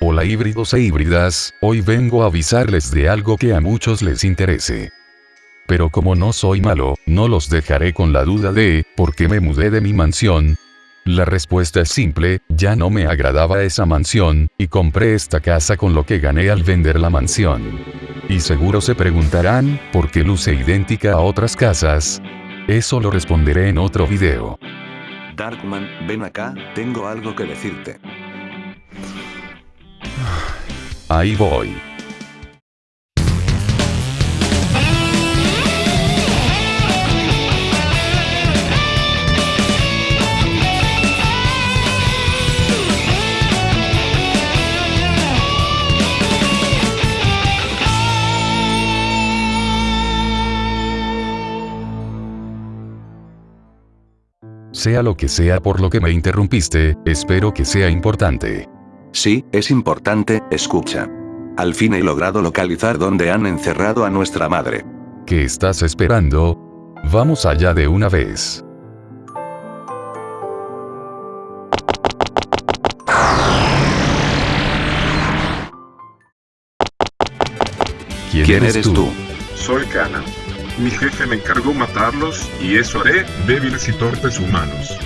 híbridos e híbridas, hoy vengo a avisarles de algo que a muchos les interese. Pero como no soy malo, no los dejaré con la duda de, ¿por qué me mudé de mi mansión? La respuesta es simple, ya no me agradaba esa mansión, y compré esta casa con lo que gané al vender la mansión. Y seguro se preguntarán, ¿por qué luce idéntica a otras casas? Eso lo responderé en otro video. Darkman, ven acá, tengo algo que decirte. Ahí voy. Sea lo que sea por lo que me interrumpiste, espero que sea importante. Sí, es importante, escucha. Al fin he logrado localizar dónde han encerrado a nuestra madre. ¿Qué estás esperando? Vamos allá de una vez. ¿Quién, ¿Quién eres tú? Soy Kana. Mi jefe me encargó matarlos y eso haré débiles y torpes humanos.